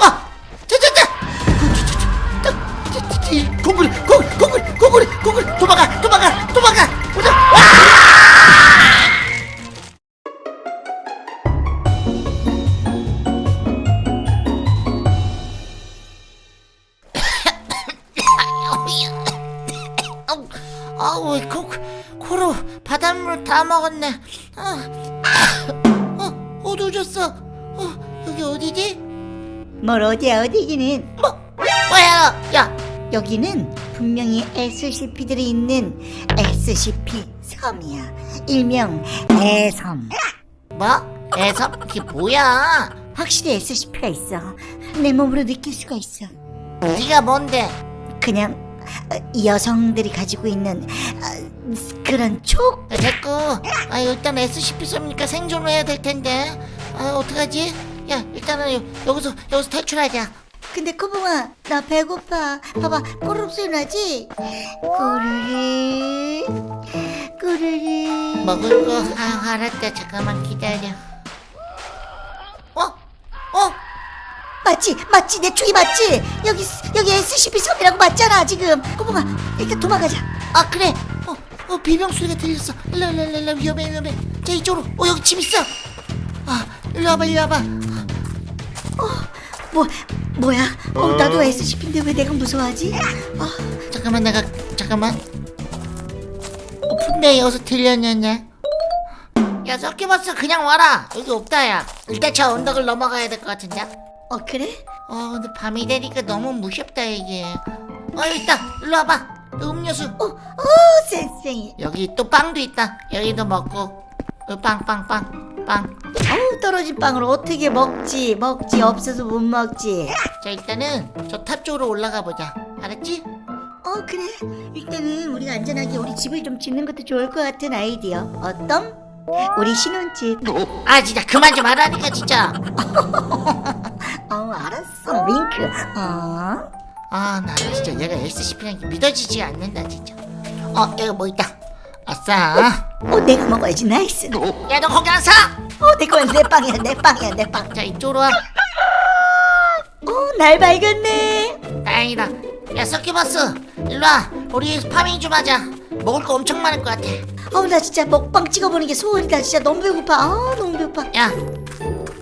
아! 아우 코 코로 바닷물 다 먹었네. 아, 어 어두워졌어? 어 여기 어디지? 뭘 어디야 어디기는? 뭐? 뭐야 야! 여기는 분명히 SCP들이 있는 SCP 섬이야. 일명 애섬. 뭐? 애섭? 그게 뭐야? 확실히 SCP가 있어. 내 몸으로 느낄 수가 있어. 네가 뭔데? 그냥 어, 여성들이 가지고 있는 어, 그런 촉? 야, 됐고. 아 일단 SCP 쏘니까 생존을 해야 될 텐데. 아 어떡하지? 야 일단은 여, 여기서 여기서 탈출하자 근데 코봉아 나 배고파. 봐봐 꼬르륵 소리 나지? 꼬르륵 꼬르륵 먹을 거 아, 알았다. 잠깐만 기다려. 어? 어? 맞지 맞지 내 총이 맞지? 여기 여기 SCP 섬이라고 맞잖아 지금. 코봉아 일단 도망가자. 아 그래. 어, 어 비명 소리가 들렸어. 일로 일로 일로 일로 위험해 위험해. 자 이쪽으로. 어 여기 집 있어. 아 일로 와봐 일로 와봐 뭐 뭐야? 어, 나도 SCP인데 왜 내가 무서워하지? 어, 잠깐만 내가 잠깐만. 어, 분명히 여기서 들렸냐 야 섞여봤어 그냥 와라. 여기 없다 야. 일단 저 언덕을 넘어가야 될 것 같은데. 어 그래? 어 근데 밤이 되니까 너무 무섭다 이게. 어 여기 있다. 일로 와봐. 음료수. 어, 어 쌩쌩이 여기 또 빵도 있다. 여기도 먹고. 어, 빵빵빵 빵. 어우 떨어진 빵을 어떻게 먹지? 먹지? 없어서 못 먹지. 자 일단은 저 탑 쪽으로 올라가 보자. 알았지? 어 그래. 일단은 우리가 안전하게 우리 집을 좀 짓는 것도 좋을 것 같은 아이디어. 어떤? 우리 신혼집. 아 진짜 그만 좀 하라니까 진짜. 어 알았어. 윙크. 어? 아나 진짜 얘가 SCP라는 게 믿어지지 않는다 진짜. 어 여기 뭐 있다 아싸. 어, 내가 먹어야지. nice. 야 너 거기 안 서! 어 내 거야. 내 빵이야 내 빵이야 내빵. 자 이쪽으로 와. 어 날 밝았네. 다행이다. 야 서큐버스 일로와. 우리 farming 좀 하자. 먹을 거 엄청 많을 것 같아. 어우 나 진짜 먹방 찍어보는 게 소원이다. 진짜 너무 배고파. 아 너무 배고파. 야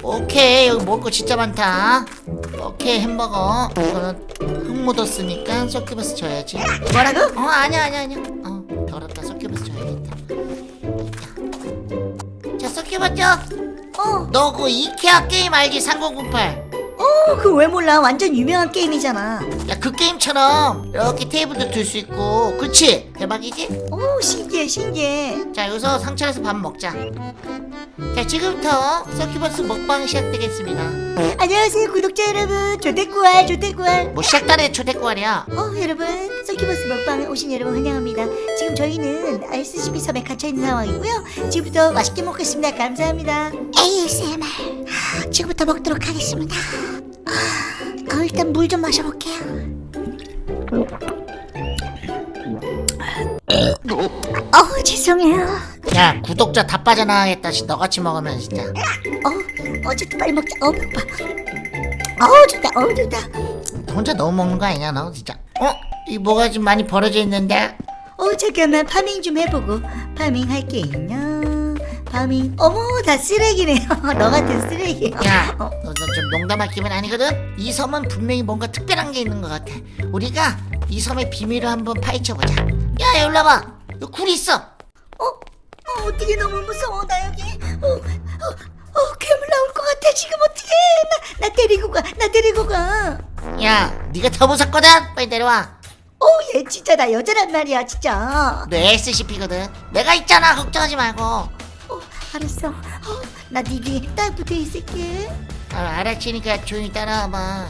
오케이. 여기 먹을 거 진짜 많다. 오케이 햄버거. 이거는 흙 묻었으니까 서큐버스 줘야지. 뭐라고? 어 아니야 아니야 아니야. 어 서큐버스 줘야겠다 자 서큐버스 어, 너 그 이케아 게임 알지 3008 어, 그거 왜 몰라? 완전 유명한 게임이잖아. 야 그 게임처럼 이렇게 테이블도 둘수 있고 그렇지 대박이지? 오, 신기해, 신기해. 자 여기서 상차려서 밥 먹자 자 지금부터 서큐버스 먹방 시작되겠습니다 안녕하세요, 구독자 여러분. 조대꾸알, 조대꾸알. 뭐 시작단의 초대꾸알이야 어, 여러분. 서큐버스 먹방에 오신 여러분 환영합니다. 지금 저희는 SCP 섬에 갇혀있는 상황이고요. 지금부터 맛있게 먹겠습니다. 감사합니다. ASMR. 지금부터 먹도록 하겠습니다. 어, 일단 물 좀 마셔볼게요. 어, 죄송해요. 야 구독자 다 빠져나가겠다 씨, 너같이 먹으면 진짜 어, 어쨌든 빨리 먹자. 어, 배고파. 어, 좋다. 어, 좋다. 혼자 너무 먹는 거 아니냐 너 진짜 어? 이 뭐가 좀 많이 벌어져 있는데 어, 잠깐만. 파밍 좀 해보고. 파밍 할게요. 파밍. 어머, 다 쓰레기네요. 너 같은 쓰레기. 야, 어, 너좀 농담할 기분 아니거든? 이 섬은 분명히 뭔가 특별한 게 있는 것 같아. 우리가 이 섬의 비밀을 한번 파헤쳐보자. 야, 여기 올라봐. 여기 굴이 있어. 어, 어, 어떻게 너무 무서워. 나 여기. 어, 어, 어, 괴물 나올 것 같아. 지금 어떻게? 나, 나 데리고 가. 나 데리고 가. 야, 네가 더 무섭거든? 빨리 내려와. 어, 얘 진짜 나 여자란 말이야, 진짜. 너 SCP거든. 내가 있잖아. 걱정하지 말고. 아, 어, 알았어. 어, 나네 뒤에 딱 붙어 있을게. 아, 알았으니까 조용히 따라와봐.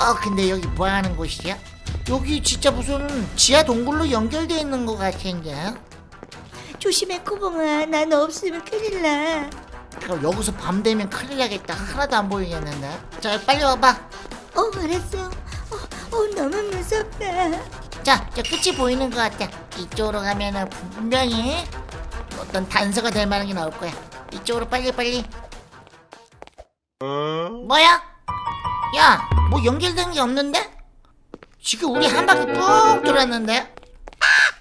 어, 근데 여기 뭐 하는 곳이야? 여기 진짜 무슨 지하 동굴로 연결되어 있는 것 같은데? 조심해, 코봉아. 나너 없으면 큰일 나. 그럼 여기서 밤 되면 큰일 나겠다. 하나도 안 보이겠는데? 자, 빨리 와봐. 어, 알았어. 어, 어, 너무 무섭다. 자, 저 끝이 보이는 것 같아. 이쪽으로 가면은 분명히 어떤 단서가 될 만한 게 나올 거야. 이쪽으로 빨리 빨리. 뭐야? 야, 뭐 연결된 게 없는데? 지금 우리 한 바퀴 쭉 돌았는데?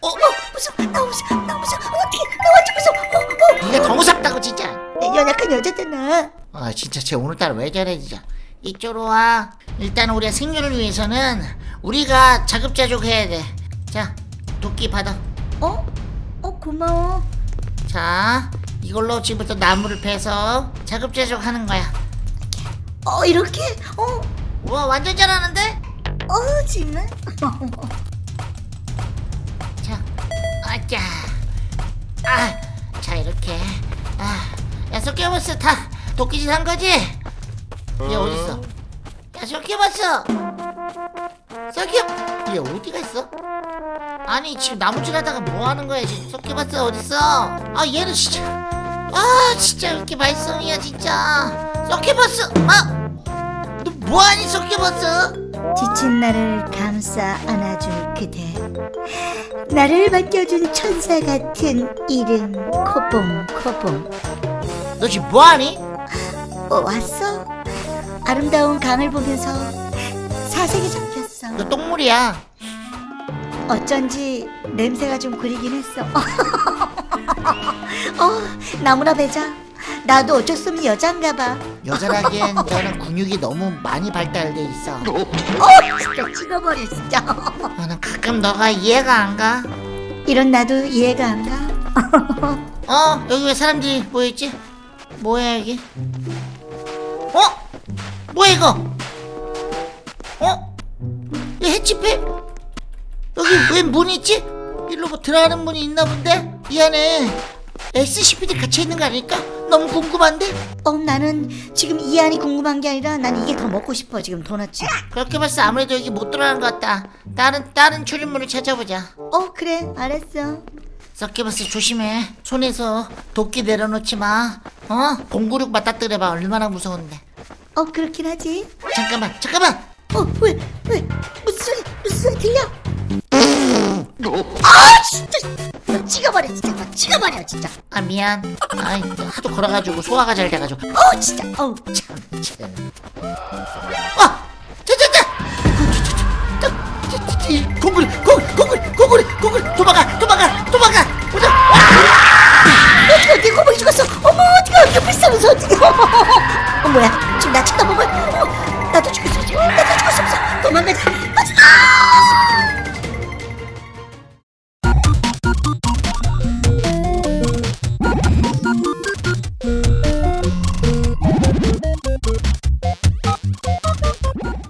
어? 어 무서워 나 무서워 나 무서워 어떻게 나 완전 무서워 어, 어. 이게 더 무섭다고 진짜 내 연약한 여자잖아 아 진짜 쟤 오늘따라 왜 저래 진짜 이쪽으로 와 일단 우리의 생존을 위해서는 우리가 자급자족 해야 돼자 도끼 받아 어? 어 고마워 자 이걸로 지금부터 나무를 베서 자급자족 하는 거야 어 이렇게? 어? 우와 완전 잘하는데? 어 정말? 자 아짜 아자 이렇게 아 야 석계버스 다 도끼짓 한 거지? 얘 어딨어? 야 석계버스 석계 얘 어디가 있어? 아니 지금 나무질 하다가 뭐 하는 거야 지금 석계버스 어딨어? 아 얘는 진짜 아 진짜 이렇게 발성이야 진짜 석계버스 아너 뭐하니 석계버스? 지친 나를 감싸 안아줄 그대 나를 맡겨준 천사 같은 이름 코봉 코봉 너 지금 뭐하니? 어 왔어? 아름다운 강을 보면서 사색에 잡혔어 너 똥물이야 어쩐지 냄새가 좀 그리긴 했어 어 나무나 베자 나도 어쩔 수 없는 여잔가 봐 여자라기엔 너는 근육이 너무 많이 발달돼 있어. 어, 진짜 찍어버려 진짜 아, 난 가끔 너가 이해가 안 가. 이런 나도 이해가 안 가. 어, 여기 왜 사람들이 모여있지? 뭐야, 여기? 어? 뭐야, 이거? 어? 이 해치페? 여기 왜 문이 있지? 일로 뭐 들어가는 문이 있나 본데? 이 안에 SCPD 갇혀 있는 거 아닐까? 너무 궁금한데? 어 나는 지금 이 안이 궁금한 게 아니라 난 이게 더 먹고 싶어 지금 도넛이. 그렇게 봤어 아무래도 여기 못 들어가는 것 같다. 다른, 다른 출입문을 찾아보자. 어 그래 알았어. 서키버스 조심해. 손에서 도끼 내려놓지 마. 어? 공구륙 맞닥뜨려봐. 얼마나 무서운데. 어 그렇긴 하지. 잠깐만, 잠깐만. 어 왜 왜 무슨 소리 무슨 소리 들려? 아 진짜 너 찍어버려 진짜 너 찍어버려 진짜. 아 미안. 아 하도 걸어가지고 소화가 잘 돼가지고. 어 진짜 어 참, 참. 지금 나 쳐다보